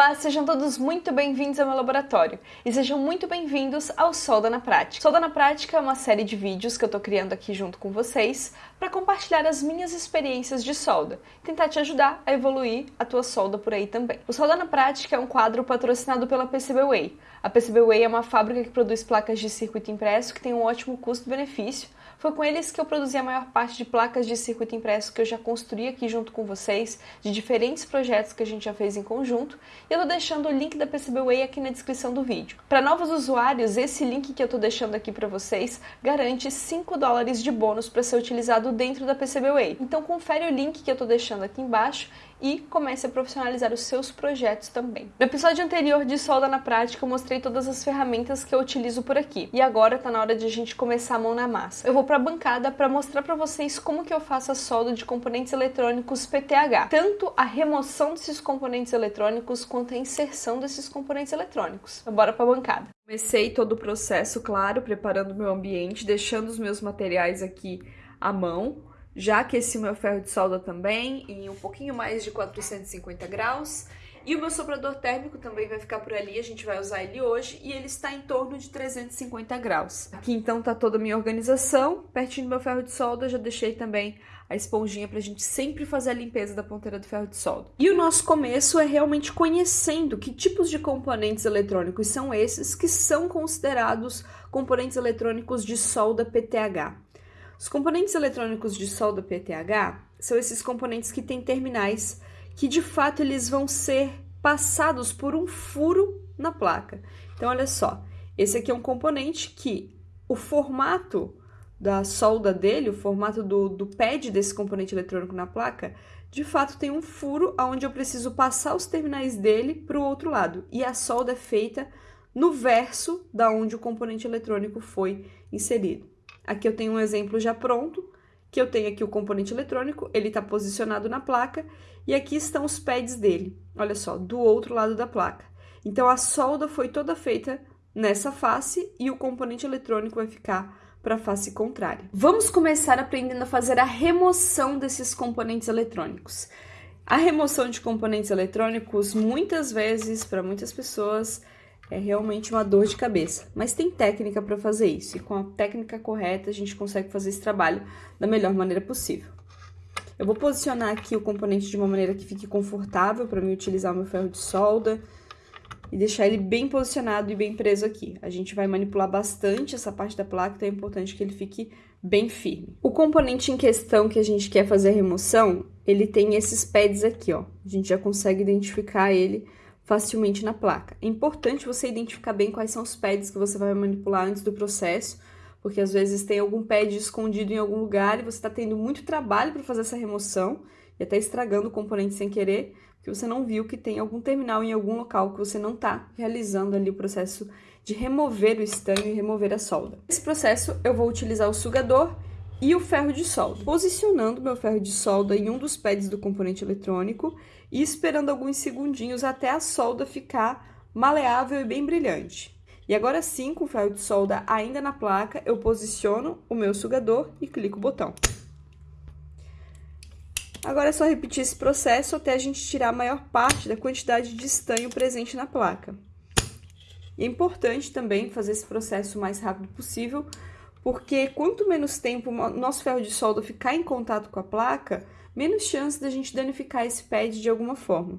Olá, sejam todos muito bem-vindos ao meu laboratório e sejam muito bem-vindos ao Solda na Prática. Solda na Prática é uma série de vídeos que eu tô criando aqui junto com vocês para compartilhar as minhas experiências de solda, tentar te ajudar a evoluir a tua solda por aí também. O Solda na Prática é um quadro patrocinado pela PCBWay. A PCBWay é uma fábrica que produz placas de circuito impresso que tem um ótimo custo-benefício foi com eles que eu produzi a maior parte de placas de circuito impresso que eu já construí aqui junto com vocês, de diferentes projetos que a gente já fez em conjunto, e eu tô deixando o link da PCBWay aqui na descrição do vídeo. Para novos usuários, esse link que eu tô deixando aqui para vocês garante 5 dólares de bônus para ser utilizado dentro da PCBWay. Então confere o link que eu tô deixando aqui embaixo e comece a profissionalizar os seus projetos também. No episódio anterior de Solda na Prática, eu mostrei todas as ferramentas que eu utilizo por aqui. E agora tá na hora de a gente começar a mão na massa. Eu vou para a bancada para mostrar para vocês como que eu faço a solda de componentes eletrônicos PTH. Tanto a remoção desses componentes eletrônicos quanto a inserção desses componentes eletrônicos. Então bora para a bancada. Comecei todo o processo, claro, preparando meu ambiente, deixando os meus materiais aqui à mão já aqueci o meu ferro de solda também em um pouquinho mais de 450 graus. E o meu soprador térmico também vai ficar por ali, a gente vai usar ele hoje e ele está em torno de 350 graus. Aqui então tá toda a minha organização, pertinho do meu ferro de solda, já deixei também a esponjinha pra gente sempre fazer a limpeza da ponteira do ferro de solda. E o nosso começo é realmente conhecendo que tipos de componentes eletrônicos são esses que são considerados componentes eletrônicos de solda PTH. Os componentes eletrônicos de solda PTH são esses componentes que têm terminais que de fato eles vão ser passados por um furo na placa. Então olha só, esse aqui é um componente que o formato da solda dele, o formato do, do pad desse componente eletrônico na placa, de fato tem um furo onde eu preciso passar os terminais dele para o outro lado. E a solda é feita no verso da onde o componente eletrônico foi inserido. Aqui eu tenho um exemplo já pronto, que eu tenho aqui o componente eletrônico, ele está posicionado na placa, e aqui estão os pads dele, olha só, do outro lado da placa. Então, a solda foi toda feita nessa face e o componente eletrônico vai ficar para a face contrária. Vamos começar aprendendo a fazer a remoção desses componentes eletrônicos. A remoção de componentes eletrônicos, muitas vezes, para muitas pessoas, é realmente uma dor de cabeça, mas tem técnica para fazer isso e com a técnica correta a gente consegue fazer esse trabalho da melhor maneira possível. Eu vou posicionar aqui o componente de uma maneira que fique confortável para mim utilizar o meu ferro de solda e deixar ele bem posicionado e bem preso aqui. A gente vai manipular bastante essa parte da placa, então é importante que ele fique bem firme. O componente em questão que a gente quer fazer a remoção, ele tem esses pads aqui, ó. A gente já consegue identificar ele facilmente na placa. É importante você identificar bem quais são os pads que você vai manipular antes do processo, porque às vezes tem algum pad escondido em algum lugar e você está tendo muito trabalho para fazer essa remoção e até estragando o componente sem querer, porque você não viu que tem algum terminal em algum local que você não está realizando ali o processo de remover o estanho e remover a solda. Nesse processo, eu vou utilizar o sugador e o ferro de solda, posicionando meu ferro de solda em um dos pads do componente eletrônico e esperando alguns segundinhos até a solda ficar maleável e bem brilhante. E agora sim, com o ferro de solda ainda na placa, eu posiciono o meu sugador e clico o botão. Agora é só repetir esse processo até a gente tirar a maior parte da quantidade de estanho presente na placa. E é importante também fazer esse processo o mais rápido possível, porque quanto menos tempo o nosso ferro de solda ficar em contato com a placa, menos chance da gente danificar esse pad de alguma forma.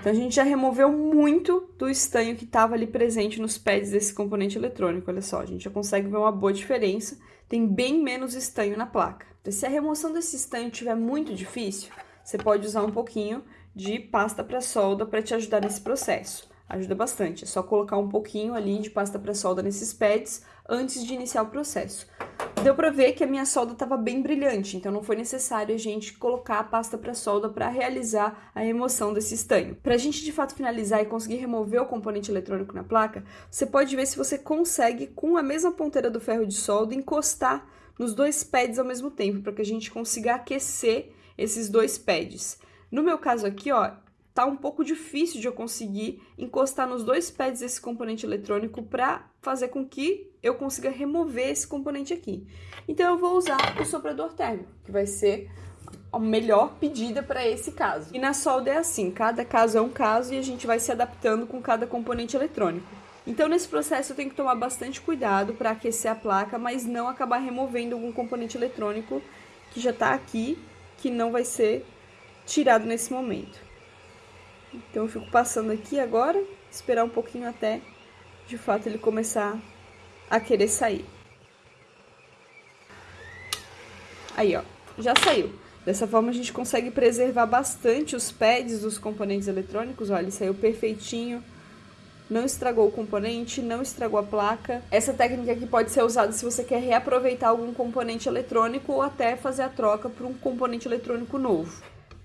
Então, a gente já removeu muito do estanho que estava ali presente nos pads desse componente eletrônico. Olha só, a gente já consegue ver uma boa diferença. Tem bem menos estanho na placa. Então, se a remoção desse estanho estiver muito difícil, você pode usar um pouquinho de pasta para solda para te ajudar nesse processo ajuda bastante. É só colocar um pouquinho ali de pasta para solda nesses pads antes de iniciar o processo. Deu para ver que a minha solda estava bem brilhante, então não foi necessário a gente colocar a pasta para solda para realizar a remoção desse estanho. Para a gente de fato finalizar e conseguir remover o componente eletrônico na placa, você pode ver se você consegue, com a mesma ponteira do ferro de solda, encostar nos dois pads ao mesmo tempo, para que a gente consiga aquecer esses dois pads. No meu caso aqui, ó, tá um pouco difícil de eu conseguir encostar nos dois pads desse componente eletrônico para fazer com que eu consiga remover esse componente aqui. Então, eu vou usar o soprador térmico, que vai ser a melhor pedida para esse caso. E na solda é assim, cada caso é um caso e a gente vai se adaptando com cada componente eletrônico. Então nesse processo eu tenho que tomar bastante cuidado para aquecer a placa, mas não acabar removendo algum componente eletrônico que já está aqui, que não vai ser tirado nesse momento. Então eu fico passando aqui agora, esperar um pouquinho até de fato ele começar a querer sair. Aí, ó, já saiu. Dessa forma a gente consegue preservar bastante os pads dos componentes eletrônicos. Olha, ele saiu perfeitinho, não estragou o componente, não estragou a placa. Essa técnica aqui pode ser usada se você quer reaproveitar algum componente eletrônico ou até fazer a troca por um componente eletrônico novo.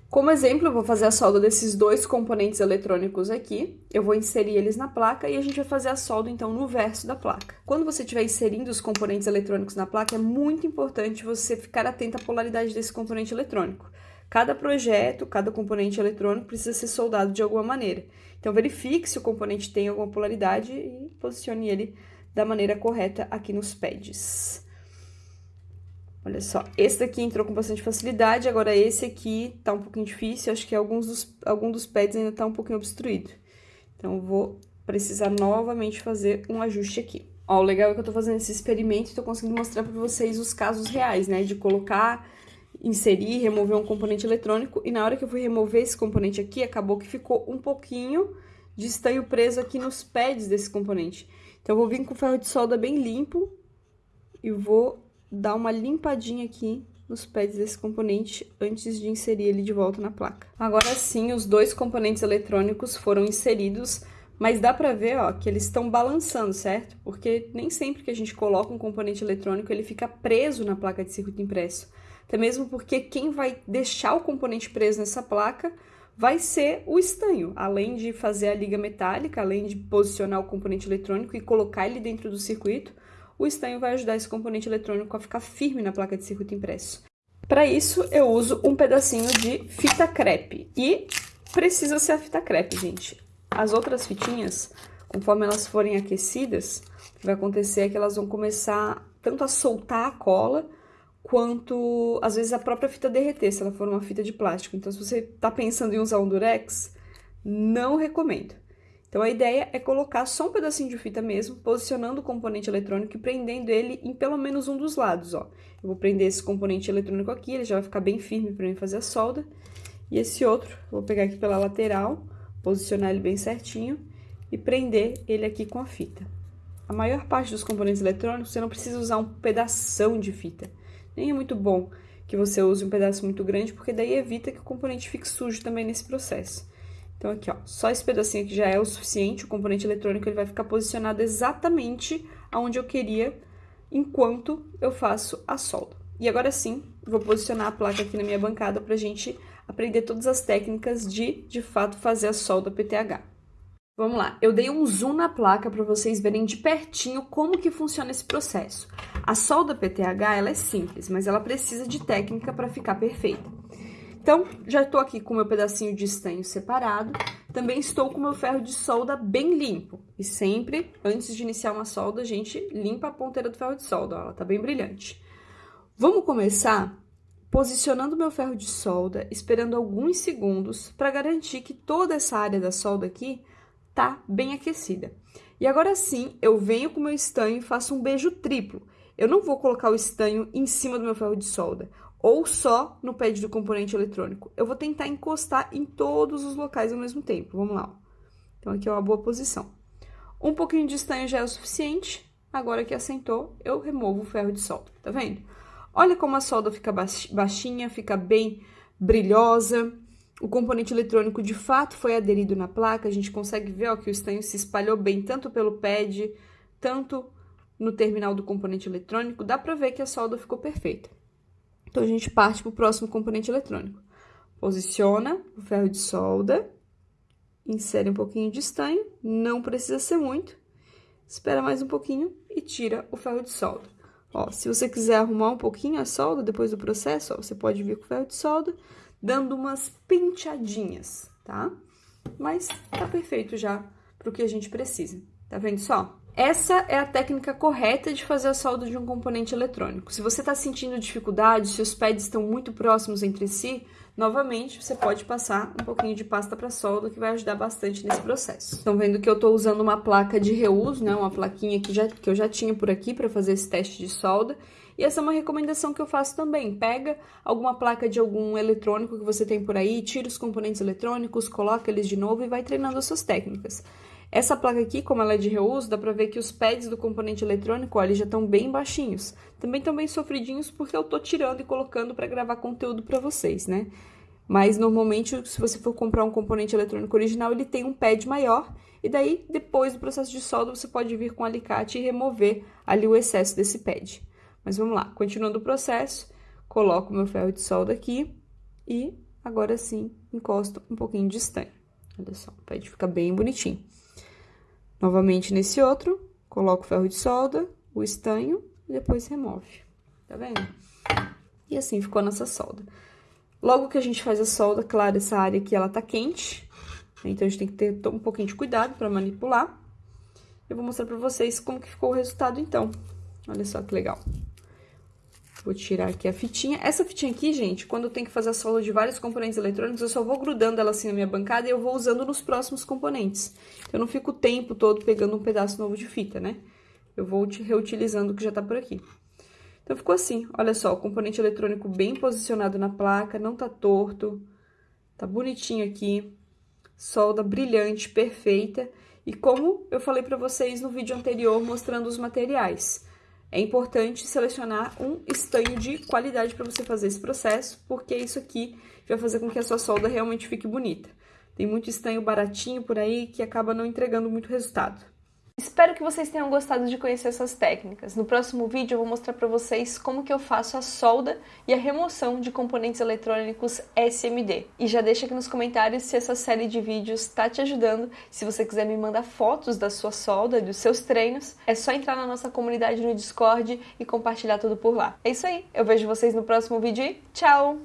Como exemplo, eu vou fazer a solda desses dois componentes eletrônicos aqui. Eu vou inserir eles na placa e a gente vai fazer a solda, então, no verso da placa. Quando você estiver inserindo os componentes eletrônicos na placa, é muito importante você ficar atento à polaridade desse componente eletrônico. Cada projeto, cada componente eletrônico precisa ser soldado de alguma maneira. Então, verifique se o componente tem alguma polaridade e posicione ele da maneira correta aqui nos pads. Olha só, esse daqui entrou com bastante facilidade, agora esse aqui tá um pouquinho difícil, acho que alguns dos, algum dos pads ainda tá um pouquinho obstruído. Então, vou precisar novamente fazer um ajuste aqui. Ó, o legal é que eu tô fazendo esse experimento e tô conseguindo mostrar pra vocês os casos reais, né? De colocar, inserir, remover um componente eletrônico. E na hora que eu fui remover esse componente aqui, acabou que ficou um pouquinho de estanho preso aqui nos pads desse componente. Então, eu vou vir com o ferro de solda bem limpo e vou dar uma limpadinha aqui nos pads desse componente antes de inserir ele de volta na placa. Agora sim, os dois componentes eletrônicos foram inseridos, mas dá pra ver, ó, que eles estão balançando, certo? Porque nem sempre que a gente coloca um componente eletrônico, ele fica preso na placa de circuito impresso. Até mesmo porque quem vai deixar o componente preso nessa placa vai ser o estanho, além de fazer a liga metálica, além de posicionar o componente eletrônico e colocar ele dentro do circuito, o estanho vai ajudar esse componente eletrônico a ficar firme na placa de circuito impresso. Para isso, eu uso um pedacinho de fita crepe. E precisa ser a fita crepe, gente. As outras fitinhas, conforme elas forem aquecidas, o que vai acontecer é que elas vão começar tanto a soltar a cola, quanto, às vezes, a própria fita derreter, se ela for uma fita de plástico. Então, se você está pensando em usar um durex, não recomendo. Então, a ideia é colocar só um pedacinho de fita mesmo, posicionando o componente eletrônico e prendendo ele em pelo menos um dos lados, ó. Eu vou prender esse componente eletrônico aqui, ele já vai ficar bem firme para mim fazer a solda. E esse outro, vou pegar aqui pela lateral, posicionar ele bem certinho e prender ele aqui com a fita. A maior parte dos componentes eletrônicos, você não precisa usar um pedaço de fita. Nem é muito bom que você use um pedaço muito grande, porque daí evita que o componente fique sujo também nesse processo. Então, aqui, ó, só esse pedacinho aqui já é o suficiente, o componente eletrônico ele vai ficar posicionado exatamente aonde eu queria enquanto eu faço a solda. E agora sim, vou posicionar a placa aqui na minha bancada para a gente aprender todas as técnicas de, de fato, fazer a solda PTH. Vamos lá, eu dei um zoom na placa para vocês verem de pertinho como que funciona esse processo. A solda PTH, ela é simples, mas ela precisa de técnica para ficar perfeita. Então, já estou aqui com o meu pedacinho de estanho separado. Também estou com o meu ferro de solda bem limpo. E sempre, antes de iniciar uma solda, a gente limpa a ponteira do ferro de solda. Ela tá bem brilhante. Vamos começar posicionando meu ferro de solda, esperando alguns segundos para garantir que toda essa área da solda aqui tá bem aquecida. E agora sim, eu venho com o meu estanho e faço um beijo triplo. Eu não vou colocar o estanho em cima do meu ferro de solda ou só no pad do componente eletrônico. Eu vou tentar encostar em todos os locais ao mesmo tempo. Vamos lá. Então, aqui é uma boa posição. Um pouquinho de estanho já é o suficiente. Agora que assentou, eu removo o ferro de solda. Tá vendo? Olha como a solda fica baixinha, fica bem brilhosa. O componente eletrônico, de fato, foi aderido na placa. A gente consegue ver ó, que o estanho se espalhou bem tanto pelo pad, tanto no terminal do componente eletrônico. Dá pra ver que a solda ficou perfeita. Então, a gente parte para o próximo componente eletrônico. Posiciona o ferro de solda, insere um pouquinho de estanho, não precisa ser muito, espera mais um pouquinho e tira o ferro de solda. Ó, se você quiser arrumar um pouquinho a solda depois do processo, ó, você pode vir com o ferro de solda, dando umas penteadinhas, tá? Mas tá perfeito já para o que a gente precisa. Tá vendo só? Essa é a técnica correta de fazer a solda de um componente eletrônico. Se você está sentindo dificuldade, se os pads estão muito próximos entre si, novamente você pode passar um pouquinho de pasta para solda que vai ajudar bastante nesse processo. Estão vendo que eu estou usando uma placa de reuso, né, uma plaquinha que, já, que eu já tinha por aqui para fazer esse teste de solda. E essa é uma recomendação que eu faço também. Pega alguma placa de algum eletrônico que você tem por aí, tira os componentes eletrônicos, coloca eles de novo e vai treinando as suas técnicas. Essa placa aqui, como ela é de reuso, dá pra ver que os pads do componente eletrônico, ó, já estão bem baixinhos. Também estão bem sofridinhos porque eu tô tirando e colocando para gravar conteúdo para vocês, né? Mas normalmente, se você for comprar um componente eletrônico original, ele tem um pad maior. E daí, depois do processo de solda, você pode vir com um alicate e remover ali o excesso desse pad. Mas vamos lá, continuando o processo, coloco meu ferro de solda aqui e agora sim encosto um pouquinho de estanho. Olha só, o pad fica bem bonitinho. Novamente nesse outro, coloco o ferro de solda, o estanho e depois remove. Tá vendo? E assim ficou a nossa solda. Logo que a gente faz a solda, claro, essa área aqui ela tá quente, então a gente tem que ter um pouquinho de cuidado para manipular. Eu vou mostrar para vocês como que ficou o resultado então. Olha só que legal. Vou tirar aqui a fitinha. Essa fitinha aqui, gente, quando eu tenho que fazer a solda de vários componentes eletrônicos, eu só vou grudando ela assim na minha bancada e eu vou usando nos próximos componentes. Eu não fico o tempo todo pegando um pedaço novo de fita, né? Eu vou reutilizando o que já tá por aqui. Então, ficou assim. Olha só, o componente eletrônico bem posicionado na placa, não tá torto. Tá bonitinho aqui. Solda brilhante, perfeita. E como eu falei pra vocês no vídeo anterior, mostrando os materiais. É importante selecionar um estanho de qualidade para você fazer esse processo, porque isso aqui vai fazer com que a sua solda realmente fique bonita. Tem muito estanho baratinho por aí que acaba não entregando muito resultado. Espero que vocês tenham gostado de conhecer essas técnicas. No próximo vídeo eu vou mostrar para vocês como que eu faço a solda e a remoção de componentes eletrônicos SMD. E já deixa aqui nos comentários se essa série de vídeos está te ajudando. Se você quiser me mandar fotos da sua solda, dos seus treinos, é só entrar na nossa comunidade no Discord e compartilhar tudo por lá. É isso aí, eu vejo vocês no próximo vídeo e tchau!